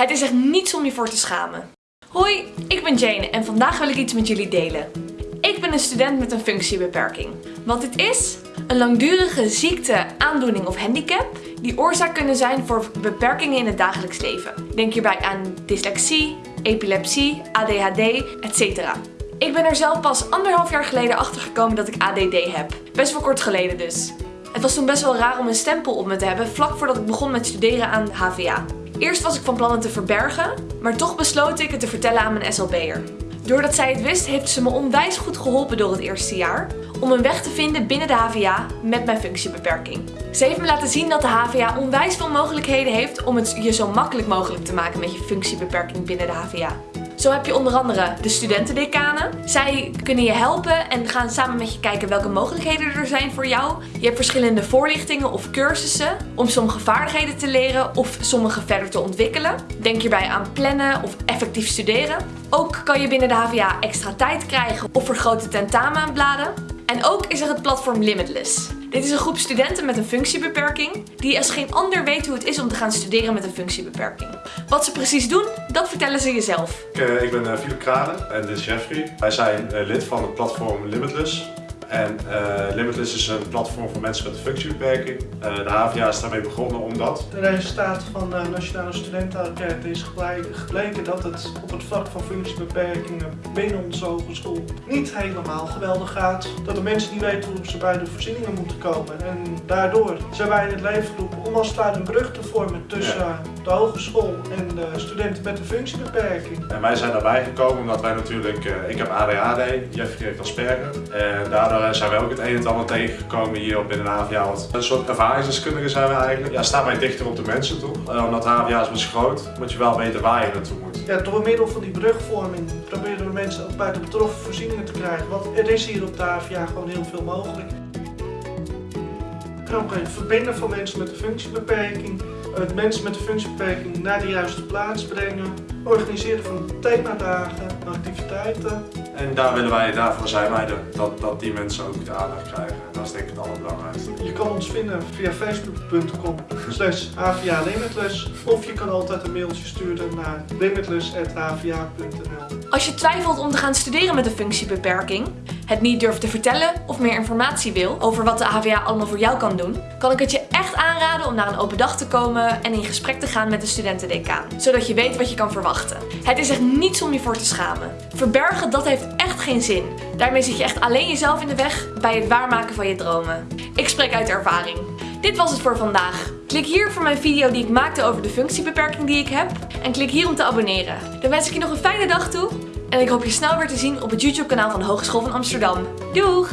Het is echt niets om je voor te schamen. Hoi, ik ben Jane en vandaag wil ik iets met jullie delen. Ik ben een student met een functiebeperking. Wat dit is? Een langdurige ziekte, aandoening of handicap die oorzaak kunnen zijn voor beperkingen in het dagelijks leven. Denk hierbij aan dyslexie, epilepsie, ADHD, etc. Ik ben er zelf pas anderhalf jaar geleden achter gekomen dat ik ADD heb. Best wel kort geleden dus. Het was toen best wel raar om een stempel op me te hebben vlak voordat ik begon met studeren aan HVA. Eerst was ik van plan het te verbergen, maar toch besloot ik het te vertellen aan mijn SLB'er. Doordat zij het wist, heeft ze me onwijs goed geholpen door het eerste jaar om een weg te vinden binnen de HVA met mijn functiebeperking. Ze heeft me laten zien dat de HVA onwijs veel mogelijkheden heeft om het je zo makkelijk mogelijk te maken met je functiebeperking binnen de HVA. Zo heb je onder andere de studentendecanen. Zij kunnen je helpen en gaan samen met je kijken welke mogelijkheden er zijn voor jou. Je hebt verschillende voorlichtingen of cursussen om sommige vaardigheden te leren of sommige verder te ontwikkelen. Denk hierbij aan plannen of effectief studeren. Ook kan je binnen de HVA extra tijd krijgen of vergrote tentamenbladen. En ook is er het platform Limitless. Dit is een groep studenten met een functiebeperking die als geen ander weet hoe het is om te gaan studeren met een functiebeperking. Wat ze precies doen, dat vertellen ze jezelf. Ik, ik ben uh, Philip Kranen en dit is Jeffrey. Wij zijn uh, lid van het platform Limitless. En uh, Limitless is een platform voor mensen met een functiebeperking. Uh, de HVA is daarmee begonnen omdat... De resultaat van de Nationale Studentenenquête is gebleken dat het op het vlak van functiebeperkingen binnen onze hogeschool niet helemaal geweldig gaat. Dat de mensen niet weten hoe ze bij de voorzieningen moeten komen. En daardoor zijn wij in het leven geroepen om als het ware een brug te vormen tussen ja. de hogeschool en de studenten met een functiebeperking. En wij zijn daarbij gekomen omdat wij natuurlijk, uh, ik heb ADHD, Jeffrey heeft Asperger. En daardoor zijn wij ook het een en ander tegengekomen hier binnen de HVA. Een soort ervaringsdeskundige zijn we eigenlijk. Ja, staan wij dichter op de mensen toe. Uh, omdat HVA is best groot, moet je wel weten waar je naartoe moet. Ja, door middel van die brugvorming proberen we mensen ook bij de betroffen voorzieningen te krijgen. Want er is hier op de gewoon heel veel mogelijk. En ook het verbinden van mensen met een functiebeperking, het mensen met een functiebeperking naar de juiste plaats brengen, organiseren van themadagen, activiteiten. En daar willen wij, daarvoor zijn wij er, dat, dat die mensen ook de aandacht krijgen. Het allerbelangrijkste. Je kan ons vinden via facebook.com slash of je kan altijd een mailtje sturen naar limitless.hva.nl Als je twijfelt om te gaan studeren met een functiebeperking, het niet durft te vertellen of meer informatie wil over wat de HVA allemaal voor jou kan doen, kan ik het je echt aanraden om naar een open dag te komen en in gesprek te gaan met de studentendecaan, zodat je weet wat je kan verwachten. Het is echt niets om je voor te schamen. Verbergen, dat heeft echt geen zin. Daarmee zit je echt alleen jezelf in de weg bij het waarmaken van je dromen. Ik spreek uit ervaring. Dit was het voor vandaag. Klik hier voor mijn video die ik maakte over de functiebeperking die ik heb. En klik hier om te abonneren. Dan wens ik je nog een fijne dag toe. En ik hoop je snel weer te zien op het YouTube kanaal van de Hogeschool van Amsterdam. Doeg!